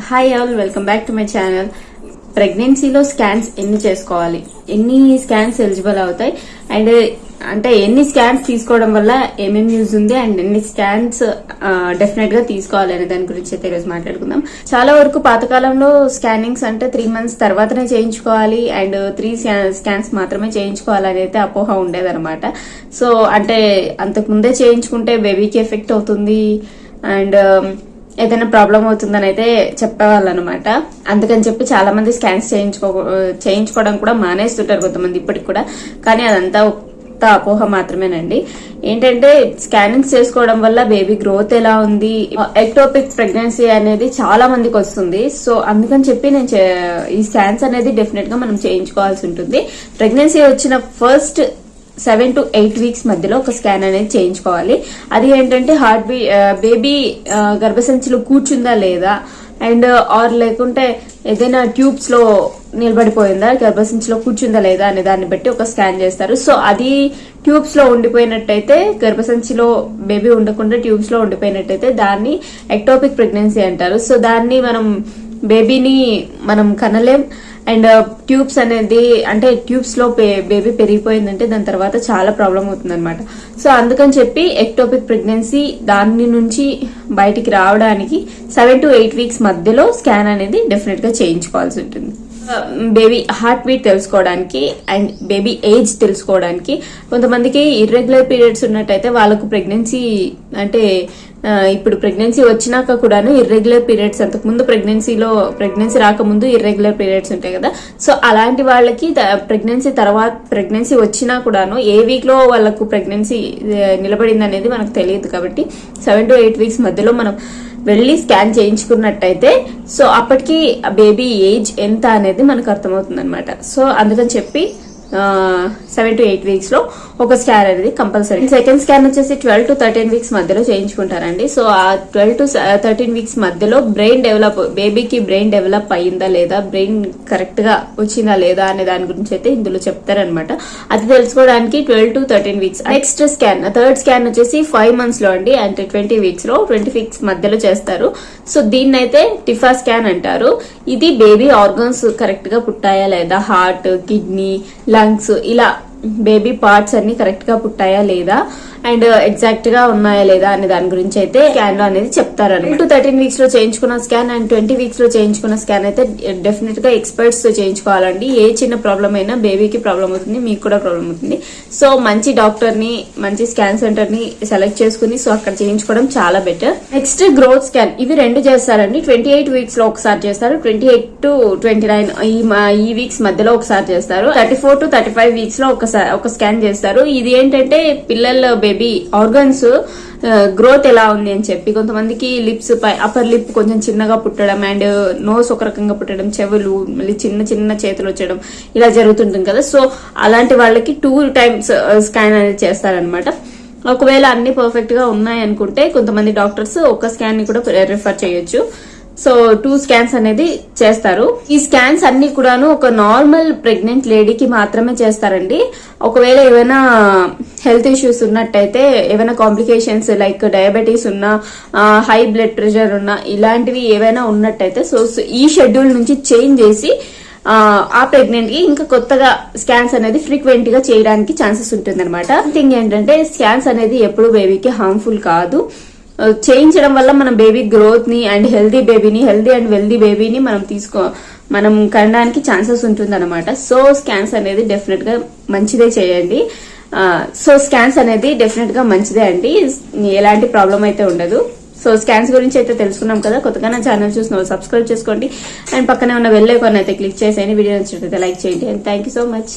Hi all welcome back to my channel ప్రెగ్నెన్సీలో scans ఎన్ని చేసుకోవాలి? ఎన్ని స్కాన్స్ ఎలిజిబుల్ అవుతాయి? అండ్ అంటే ఎన్ని స్కాన్స్ తీసుకోవడం వల్ల ఏమేమి యూజ్ ఉంది? అండ్ ఎన్ని స్కాన్స్ డెఫినెట్గా తీసుకోవాలి అనే దాని గురించి అయితే ఈరోజు మాట్లాడుకుందాం. చాలా వరకు పాతకాలంలో స్కానింగ్స్ అంటే త్రీ మంత్స్ తర్వాతనే చేయించుకోవాలి. అండ్ త్రీ స్కాన్స్ మాత్రమే చేయించుకోవాలి అయితే అపోహ ఉండేదన్నమాట. సో అంటే అంతకు ముందే చేయించుకుంటే బేబీకి ఎఫెక్ట్ అవుతుంది. అండ్ ఏదైనా ప్రాబ్లం అవుతుందని అయితే చెప్పేవాళ్ళు అనమాట అందుకని చెప్పి చాలా మంది స్కాన్స్ చేయించుకో చేయించుకోవడం కూడా మానేస్తుంటారు కొంతమంది ఇప్పటికి కూడా. కానీ అదంతా ఒక్క అపోహ మాత్రమేనండి. ఏంటంటే స్కానింగ్స్ చేసుకోవడం వల్ల బేబీ గ్రోత్ ఎలా ఉంది? ఎక్టోపిక్ ప్రెగ్నెన్సీ అనేది చాలా మందికి వస్తుంది. సో అందుకని చెప్పి నేను ఈ స్కాన్స్ అనేది డెఫినెట్గా మనం చేయించుకోవాల్సి ఉంటుంది. ప్రెగ్నెన్సీ వచ్చిన first seven to eight weeks మధ్యలో ఒక స్కాన్ అనేది చేయించుకోవాలి. అది ఏంటంటే హార్ట్ బీ బేబీ గర్భసంచిలో కూర్చుందా లేదా? అండ్ ఆర్ లేకుంటే ఏదైనా ట్యూబ్స్లో నిలబడిపోయిందా? గర్భసంచిలో కూర్చుందా లేదా అనే దాన్ని బట్టి ఒక స్కాన్ చేస్తారు. సో అది ట్యూబ్స్లో ఉండిపోయినట్టయితే గర్భసంచిలో బేబీ ఉండకుండా ట్యూబ్స్లో ఉండిపోయినట్టయితే దాన్ని ఎక్టోపిక్ ప్రెగ్నెన్సీ అంటారు. సో దాన్ని మనం బేబీని మనం కనలేం. అండ్ ట్యూబ్స్ అనేది అంటే ట్యూబ్స్లో బేబీ పెరిగిపోయిందంటే దాని తర్వాత చాలా ప్రాబ్లం అవుతుంది అనమాట సో అందుకని చెప్పి ఎక్టోపిక్ ప్రెగ్నెన్సీ దాని నుంచి బయటికి రావడానికి సెవెన్ టు ఎయిట్ వీక్స్ మధ్యలో స్కాన్ అనేది డెఫినెట్గా చేయించుకోవాల్సి ఉంటుంది. బేబీ హార్ట్ బీట్ తెలుసుకోవడానికి అండ్ బేబీ ఏజ్ తెలుసుకోవడానికి కొంతమందికి ఇర్రెగ్యులర్ పీరియడ్స్ ఉన్నట్టయితే వాళ్ళకు ప్రెగ్నెన్సీ అంటే ఇప్పుడు ప్రెగ్నెన్సీ వచ్చినాక కూడాను ఇర్రెగ్యులర్ పీరియడ్స్ అంతకు ముందు ప్రెగ్నెన్సీలో ప్రెగ్నెన్సీ రాకముందు ఇర్రెగ్యులర్ పీరియడ్స్ ఉంటాయి కదా. సో అలాంటి వాళ్ళకి ప్రెగ్నెన్సీ తర్వాత ప్రెగ్నెన్సీ వచ్చినా కూడాను ఏ వీక్లో వాళ్ళకు ప్రెగ్నెన్సీ నిలబడింది అనేది మనకు తెలియదు కాబట్టి సెవెన్ టు ఎయిట్ వీక్స్ మధ్యలో మనం వెళ్ళి స్కాన్ చేయించుకున్నట్టయితే సో అప్పటికి బేబీ ఏజ్ ఎంత అనేది మనకు అర్థమవుతుంది అనమాట సో అందుకని చెప్పి సెవెన్ టు ఎయిట్ వీక్స్లో ఒక స్కాన్ అనేది కంపల్సరీ సెకండ్ స్కాన్ వచ్చేసి ట్వెల్వ్ టు థర్టీన్ వీక్స్ మధ్యలో చేయించుకుంటారండి. సో ఆ ట్వెల్వ్ టు థర్టీన్ వీక్స్ మధ్యలో బ్రెయిన్ డెవలప్ బేబీకి బ్రెయిన్ డెవలప్ అయ్యిందా లేదా బ్రెయిన్ కరెక్ట్గా వచ్చిందా లేదా అనే దాని గురించి అయితే ఇందులో చెప్తారనమాట అది తెలుసుకోవడానికి twelve to thirteen weeks next scan third scan వచ్చేసి ఫైవ్ మంత్స్లో అండి అంటే ట్వంటీ వీక్స్లో ట్వంటీ వీక్స్ మధ్యలో చేస్తారు. సో దీన్ని అయితే టిఫా స్కాన్ అంటారు. ఇది బేబీ ఆర్గన్స్ కరెక్ట్గా పుట్టాయా లేదా? హార్ట్ కిడ్నీ లంగ్స్ ఇలా బేబీ పార్ట్స్ అన్ని కరెక్ట్గా పుట్టాయా లేదా? అండ్ ఎగ్జాక్ట్గా ఉన్నాయా లేదా అనే దాని గురించి అయితే స్కాన్లో అనేది చెప్తారనమాట టు థర్టీన్ వీక్స్లో చేయించుకున్న స్కాన్ అండ్ ట్వంటీ వీక్స్లో చేయించుకున్న స్కాన్ అయితే డెఫినెట్గా ఎక్స్పర్ట్స్తో చేయించుకోవాలండి. ఏ చిన్న ప్రాబ్లం అయినా బేబీకి ప్రాబ్లం అవుతుంది మీకు కూడా ప్రాబ్లం అవుతుంది. సో మంచి డాక్టర్ని మంచి స్కాన్ సెంటర్ని సెలెక్ట్ చేసుకుని సో అక్కడ చేయించుకోవడం చాలా బెటర్ నెక్స్ట్ గ్రోత్ స్కాన్ ఇవి రెండు చేస్తారండి. ట్వంటీ ఎయిట్ వీక్స్లో ఒకసారి చేస్తారు. Twenty eight to twenty nine ఈ ఈ వీక్స్ మధ్యలో ఒకసారి చేస్తారు. Thirty four to thirty five వీక్స్లో ఒకసారి ఒక స్కాన్ చేస్తారు. ఇది ఏంటంటే పిల్లల బేబీ ఆర్గన్స్ గ్రోత్ ఎలా ఉంది అని చెప్పి కొంతమందికి లిప్స్ పై అప్పర్ లిప్ కొంచెం చిన్నగా పుట్టడం అండ్ నోస్ ఒక రకంగా పుట్టడం చెవులు మళ్ళీ చిన్న చిన్న చేతులు వచ్చడం ఇలా జరుగుతుంటుంది కదా. సో అలాంటి వాళ్ళకి టూ టైమ్స్ స్కాన్ అనేది చేస్తారనమాట ఒకవేళ అన్ని పర్ఫెక్ట్గా ఉన్నాయి అనుకుంటే కొంతమంది డాక్టర్స్ ఒక స్కాన్ని కూడా రిఫర్ చేయొచ్చు. సో టూ స్కాన్స్ అనేది చేస్తారు. ఈ స్కాన్స్ అన్ని కూడాను ఒక నార్మల్ ప్రెగ్నెంట్ లేడీకి మాత్రమే చేస్తారండి. ఒకవేళ ఏమైనా హెల్త్ ఇష్యూస్ ఉన్నట్టయితే ఏమైనా కాంప్లికేషన్స్ లైక్ డయాబెటీస్ ఉన్నా హై బ్లడ్ ప్రెషర్ ఉన్నా ఇలాంటివి ఏవైనా ఉన్నట్టయితే సో ఈ షెడ్యూల్ నుంచి చేంజ్ చేసి ఆ, ప్రెగ్నెంట్కి ఇంకా కొత్తగా స్కాన్స్ అనేది ఫ్రీక్వెంట్గా చేయడానికి ఛాన్సెస్ ఉంటుంది అనమాట థింగ్ ఏంటంటే స్కాన్స్ అనేది ఎప్పుడు బేబీకి హార్మ్ఫుల్ కాదు. చేయించడం వల్ల మనం బేబీ గ్రోత్ని అండ్ హెల్దీ బేబీని హెల్దీ అండ్ వెల్దీ బేబీని మనం తీసుకో మనం కనడానికి ఛాన్సెస్ ఉంటుంది అనమాట సో స్కాన్స్ అనేది డెఫినెట్గా మంచిదే చేయండి. సో స్కాన్స్ అనేది డెఫినెట్గా మంచిదే అండి. ఎలాంటి ప్రాబ్లం అయితే ఉండదు. సో స్కాన్స్ గురించి అయితే తెలుసుకున్నాం కదా. కొత్తగా నా ఛానల్ చూసిన సబ్స్క్రైబ్ చేసుకోండి. అండ్ పక్కనే ఉన్న వెళ్ళే కొన్ని అయితే క్లిక్ చేసేయండి. వీడియో నచ్చినట్లయితే లైక్ చేయండి. And thank you so much